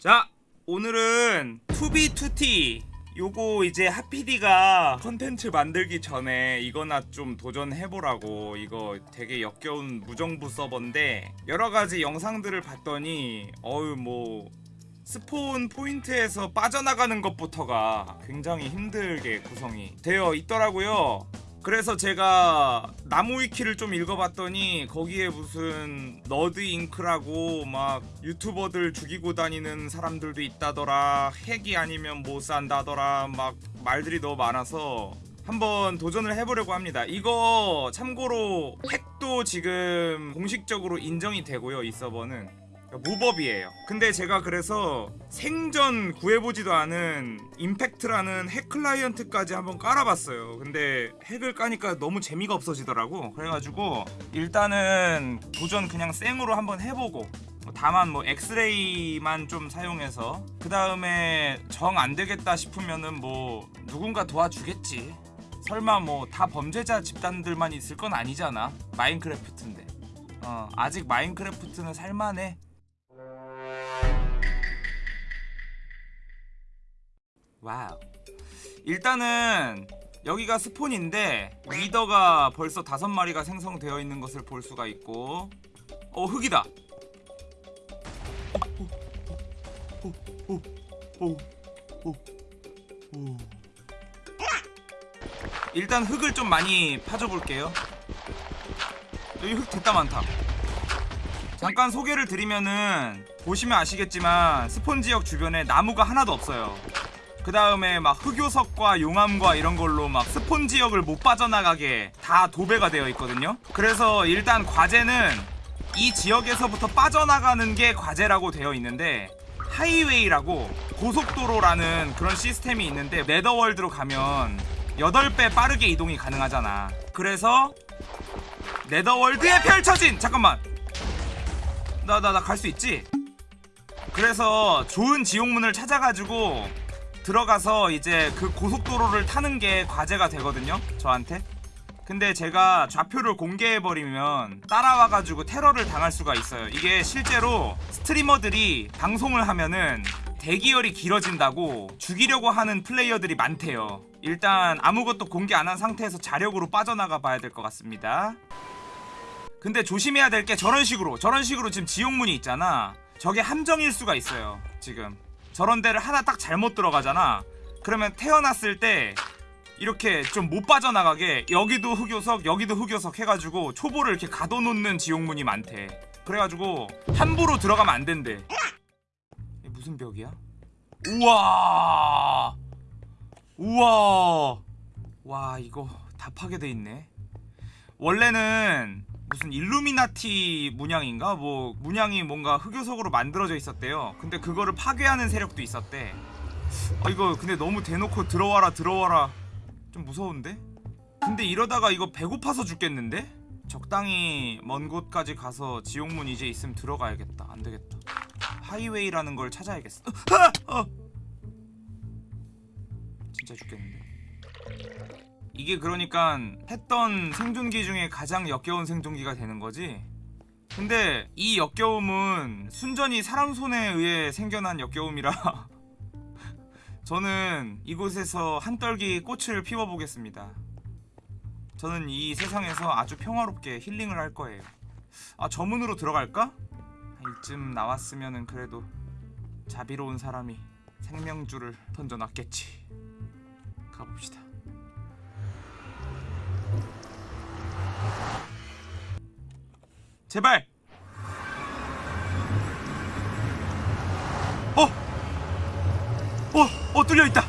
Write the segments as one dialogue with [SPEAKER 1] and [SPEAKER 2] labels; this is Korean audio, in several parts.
[SPEAKER 1] 자 오늘은 2B2T 요거 이제 하피디가 컨텐츠 만들기 전에 이거나 좀 도전해보라고 이거 되게 역겨운 무정부 서버인데 여러가지 영상들을 봤더니 어유 뭐 spawn point에서 빠져나가는 것부터가 굉장히 힘들게 구성이 되어 있더라고요 그래서 제가 나무 위키를 좀 읽어봤더니 거기에 무슨 Nerds Inc라고 막 유튜버들 죽이고 다니는 사람들도 있다더라 핵이 아니면 못 산다더라 막 말들이 너무 많아서 한번 도전을 해보려고 합니다. 이거 참고로 핵도 지금 공식적으로 인정이 되고요 이 서버는 무법이에요. 근데 제가 그래서 생전 구해보지도 않은 임팩트라는 핵 클라이언트까지 한번 깔아봤어요. 근데 핵을 까니까 너무 재미가 없어지더라고. 그래가지고 일단은 도전 그냥 생으로 한번 해보고 다만 뭐 엑스레이만 좀 사용해서 그 다음에 정 안되겠다 싶으면은 뭐 누군가 도와주겠지. 설마 뭐 다 범죄자 집단들만 있을 건 아니잖아. 마인크래프트인데. 어 아직 마인크래프트는 살만해 wow. 일단은 여기가 spawn인데 리더가 벌써 다섯 마리가 생성되어 있는 것을 볼 수가 있고 어 흙이다. 일단 흙을 좀 많이 파줘 볼게요. 여기 흙 됐다 많다. 잠깐 소개를 드리면은 보시면 아시겠지만 스폰 지역 주변에 나무가 하나도 없어요 그 다음에 막 흑요석과 용암과 이런 걸로 막 스폰 지역을 못 빠져나가게 다 도배가 되어 있거든요. 그래서 일단 과제는 이 지역에서부터 빠져나가는 게 과제라고 되어 있는데 하이웨이라고 고속도로라는 그런 시스템이 있는데 네더월드로 가면 8배 빠르게 이동이 가능하잖아. 그래서 네더월드에 펼쳐진 잠깐만. 나 나 나 갈 수 있지? 그래서 좋은 지옥문을 찾아가지고 들어가서 이제 그 고속도로를 타는 게 과제가 되거든요 저한테. 근데 제가 좌표를 공개해버리면 따라와가지고 테러를 당할 수가 있어요. 이게 실제로 스트리머들이 방송을 하면은 대기열이 길어진다고 죽이려고 하는 플레이어들이 많대요. 일단 아무것도 공개 안 한 상태에서 자력으로 빠져나가 봐야 될 것 같습니다. 근데 조심해야 될 게 저런 식으로 저런 식으로 지금 지옥문이 있잖아. 저게 함정일 수가 있어요 지금 저런 데를 하나 딱 잘못 들어가잖아. 그러면 태어났을 때 이렇게 좀 못 빠져나가게 여기도 흑요석 여기도 흑요석 해가지고 초보를 이렇게 가둬놓는 지옥문이 많대. 그래가지고 함부로 들어가면 안 된대. 무슨 벽이야? 우와! 우와! 와 이거 다 파괴돼 있네. 원래는 무슨 일루미나티 문양인가? 뭐 문양이 뭔가 흑요석으로 만들어져 있었대요 근데 그거를 파괴하는 세력도 있었대 아 이거 근데 너무 대놓고 들어와라 들어와라 좀 무서운데? 근데 이러다가 이거 배고파서 죽겠는데? 적당히 먼 곳까지 가서 지옥문 이제 있으면 들어가야겠다 안되겠다 하이웨이라는 걸 찾아야겠어 어! 진짜 죽겠는데 이게 그러니까 했던 생존기 중에 가장 역겨운 생존기가 되는 거지? 근데 이 역겨움은 순전히 사람 손에 의해 생겨난 역겨움이라 저는 이곳에서 한떨기 꽃을 피워보겠습니다 저는 이 세상에서 아주 평화롭게 힐링을 할 거예요 아 저 문으로 들어갈까? 이쯤 나왔으면 그래도 자비로운 사람이 생명줄을 던져놨겠지 가봅시다 제발 어! 어! 어 뚫려있다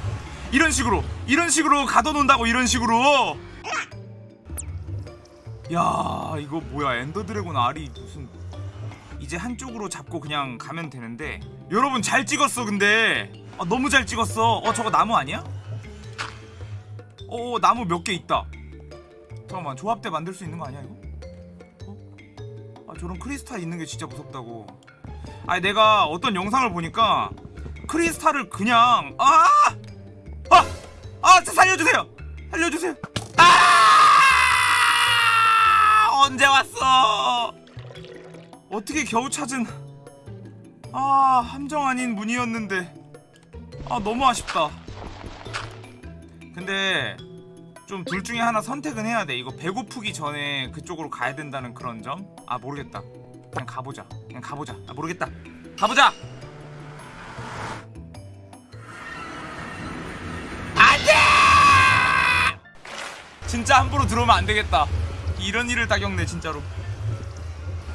[SPEAKER 1] 이런 식으로 이런 식으로 가둬놓는다고 이런 식으로 야 이거 뭐야 엔더드래곤 알이 무슨 이제 한쪽으로 잡고 그냥 가면 되는데 여러분 잘 찍었어 근데 아, 너무 잘 찍었어 어 저거 나무 아니야? 어 나무 몇 개 있다 잠깐만 조합대 만들 수 있는 거 아니야 이거? 어? 아 저런 크리스탈 있는 게 진짜 무섭다고 아니 내가 어떤 영상을 보니까 크리스탈을 그냥 아! 아! 아! 저 살려주세요! 살려주세요! 아! 언제 왔어? 어떻게 겨우 찾은 아 함정 아닌 문이었는데 아 너무 아쉽다 근데 좀 둘 중에 하나 선택은 해야 돼. 이거 배고프기 전에 그쪽으로 가야 된다는 그런 점? 아 모르겠다. 그냥 가보자. 그냥 가보자. 아 모르겠다. 가보자! 안돼! 진짜 함부로 들어오면 안 되겠다. 이런 일을 다 겪네 진짜로.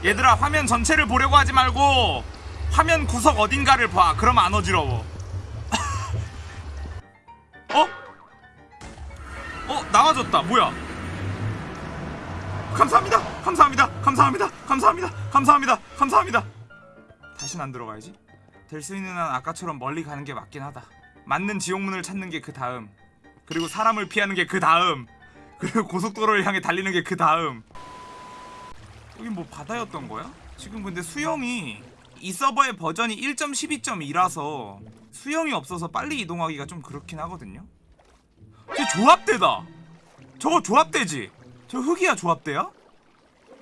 [SPEAKER 1] 얘들아 화면 전체를 보려고 하지 말고 화면 구석 어딘가를 봐. 그럼 안 어지러워 어 나와줬다. 뭐야? 감사합니다. 감사합니다. 감사합니다. 감사합니다. 감사합니다. 감사합니다. 다신 안 들어가야지. 될 수 있는 한 아까처럼 멀리 가는 게 맞긴 하다. 맞는 지옥문을 찾는 게 그 다음. 그리고 사람을 피하는 게 그 다음. 그리고 고속도로를 향해 달리는 게 그 다음. 여기 뭐 바다였던 거야? 지금 근데 수영이 이 서버의 버전이 1.12.2라서 수영이 없어서 빨리 이동하기가 좀 그렇긴 하거든요 저 조합대다 저거 조합대지 저 흙이야 조합대야?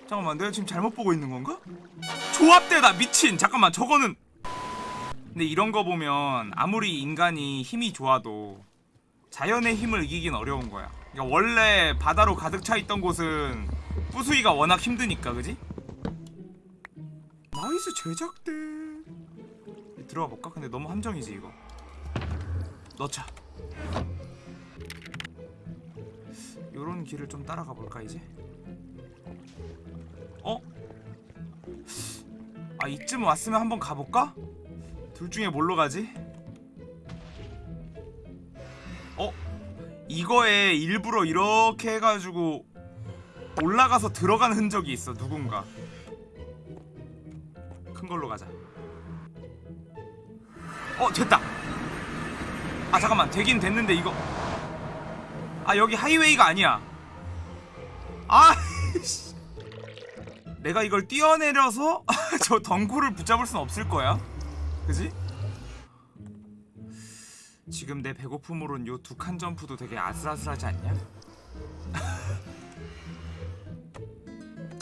[SPEAKER 1] 잠깐만 내가 지금 잘못 보고 있는 건가? 조합대다 미친 잠깐만 저거는 근데 이런 거 보면 아무리 인간이 힘이 좋아도 자연의 힘을 이기긴 어려운 거야 그러니까 원래 바다로 가득 차 있던 곳은 부수기가 워낙 힘드니까 그지? nice 제작대 들어가 볼까? 근데 너무 함정이지 이거 넣자 요런 길을 좀 따라가 볼까 이제? 어? 아 이쯤 왔으면 한번 가볼까? 둘 중에 뭘로 가지? 어? 이거에 일부러 이렇게 해가지고 올라가서 들어간 흔적이 있어 누군가 큰 걸로 가자 어 됐다 아 잠깐만 되긴 됐는데 이거 아 여기 하이웨이가 아니야 아 씨. 내가 이걸 뛰어내려서 저 덩굴을 붙잡을 순 없을 거야 그지? 지금 내 배고픔으론 요 두 칸 점프도 되게 아슬아슬하지 않냐?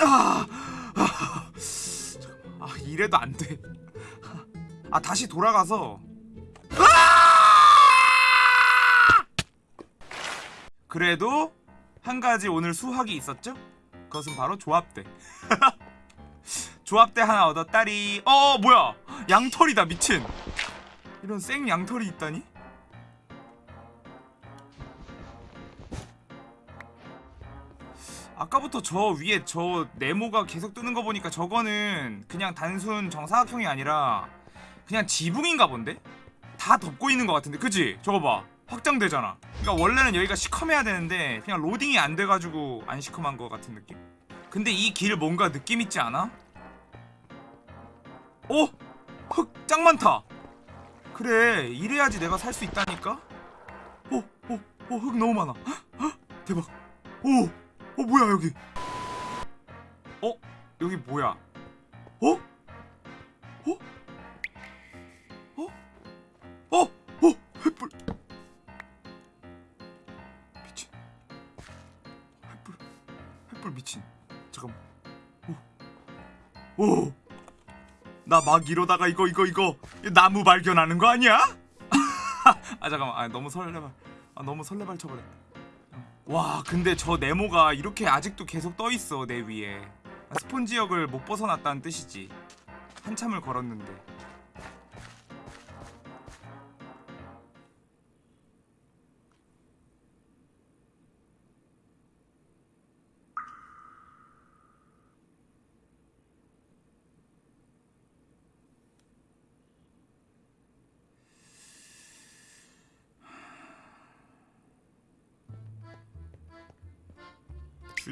[SPEAKER 1] 아, 아. 아 이래도 안 돼. 아 다시 돌아가서. 그래도 한 가지 오늘 수확이 있었죠? 그것은 바로 조합대. 조합대 하나 얻었다리. 어 뭐야? 양털이다 미친. 이런 생 양털이 있다니? 아까부터 저 위에 저 네모가 계속 뜨는 거 보니까 저거는 그냥 단순 정사각형이 아니라 그냥 지붕인가 본데? 다 덮고 있는 것 같은데 그지? 저거 봐 확장되잖아 그러니까 원래는 여기가 시커매야 되는데 그냥 로딩이 안 돼가지고 안 시커먼 것 같은 느낌? 근데 이 길 뭔가 느낌 있지 않아? 오! 흙짱 많다 그래 이래야지 내가 살 수 있다니까? 오! 오! 오! 흙 너무 많아 헉, 헉, 대박 오! 어 뭐야 여기 어? 여기 뭐야 어? 어? 잠깐만. 오. 오! 나 막 이러다가 이거 이거 이거 나무 발견하는 거 아니야? 아 잠깐만. 아 너무 설레발 아 너무 설레발 쳐버렸다. 와 근데 저 네모가 이렇게 아직도 계속 떠있어 내 위에. 아, 스폰 지역을 못 벗어났다는 뜻이지. 한참을 걸었는데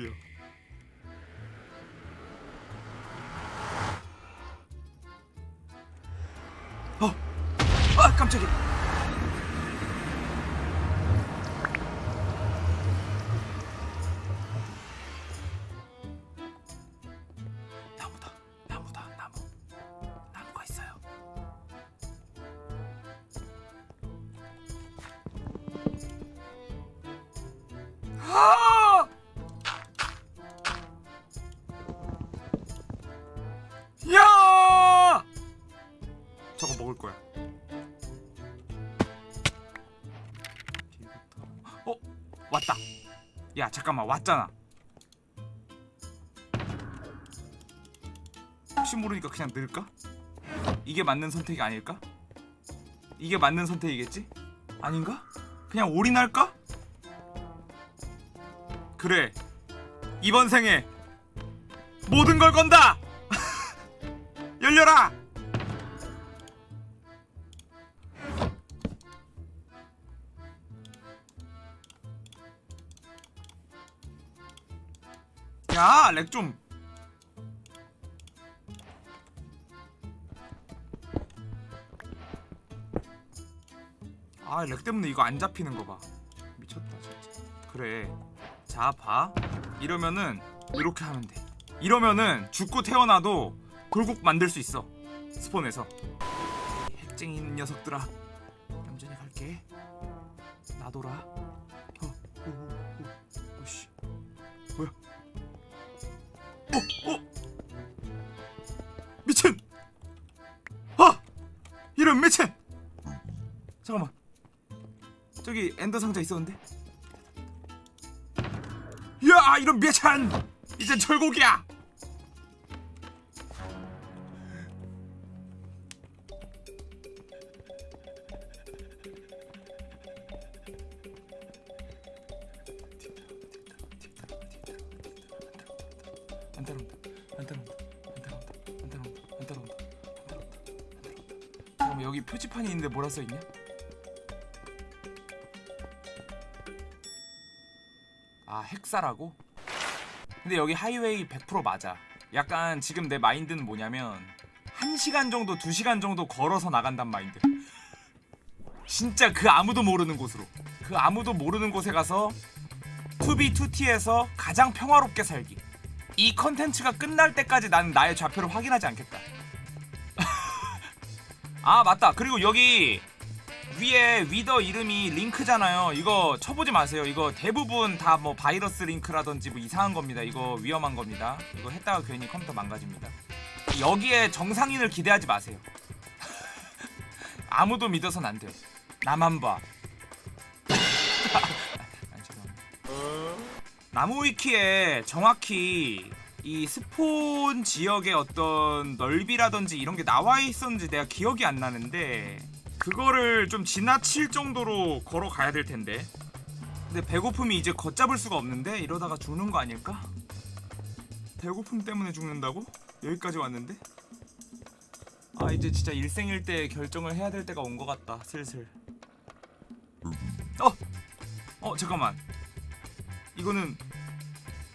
[SPEAKER 1] 주여 어! 아 깜짝이야 왔다 야 잠깐만 왔잖아 혹시 모르니까 그냥 넣을까? 이게 맞는 선택이 아닐까? 이게 맞는 선택이겠지? 아닌가? 그냥 올인할까? 그래 이번 생에 모든 걸 건다! 열려라! 야, lag 좀. 아, lag 때문에 이거 안 잡히는 거 봐. 미쳤다, 진짜. 그래. 자, 봐. 이러면은 이렇게 하면 돼. 이러면은 죽고 태어나도 돌국 만들 수 있어. spawn에서. 이 핵쟁이 녀석들아. 얌전히 갈게. 놔둬라. 어, 어? 미친! 아! 이런 미친! 잠깐만. 저기 엔더 상자 있었는데? 야, 이런 미친! 이젠 철곡이야! 여기 표지판이 있는데 뭐라 써 있냐? 아 핵사라고? 근데 여기 highway 100% 맞아. 약간 지금 내 마인드는 뭐냐면 1시간 정도 2시간 정도 걸어서 나간단 마인드. 진짜 그 아무도 모르는 곳으로. 그 아무도 모르는 곳에 가서 2B2T에서 가장 평화롭게 살기. 이 컨텐츠가 끝날 때까지 나는 나의 좌표를 확인하지 않겠다. 아 맞다. 그리고 여기 위에 위더 이름이 링크잖아요. 이거 쳐보지 마세요. 이거 대부분 다 뭐 바이러스 링크라든지 뭐 이상한 겁니다. 이거 위험한 겁니다. 이거 했다가 괜히 컴퓨터 망가집니다. 여기에 정상인을 기대하지 마세요. 아무도 믿어선 안 돼요. 나만 봐. 아니, 죄송합니다. 나무 위키에 정확히 이 스폰 지역의 어떤 넓이라든지 이런 게 나와 있었는지 내가 기억이 안 나는데 그거를 좀 지나칠 정도로 걸어가야 될 텐데. 근데 배고픔이 이제 걷잡을 수가 없는데 이러다가 죽는 거 아닐까? 배고픔 때문에 죽는다고? 여기까지 왔는데? 아 이제 진짜 일생일대 결정을 해야 될 때가 온 것 같다 슬슬. 어, 어 잠깐만. 이거는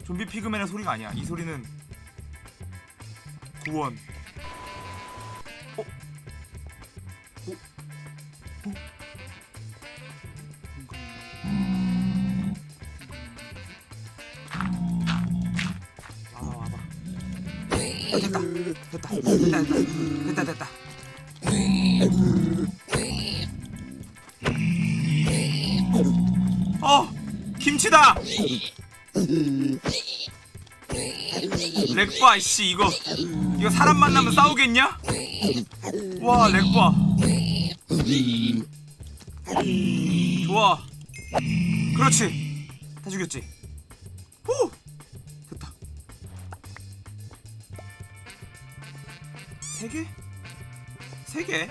[SPEAKER 1] 좀비 피그맨의 소리가 아니야. 이 소리는 구원. 어? 어? 어? 아, 됐다. 됐다. 됐다. 됐다. 됐다. 됐다. 어! 김치다! 렉바 씨 이거. 이거 사람 만나면 싸우겠냐? 와 렉바 좋아. 그렇지. 다 죽였지. 후! 됐다. 세 개? 세 개?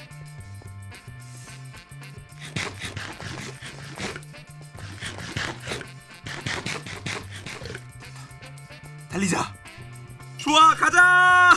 [SPEAKER 1] 달리자. 좋아 가자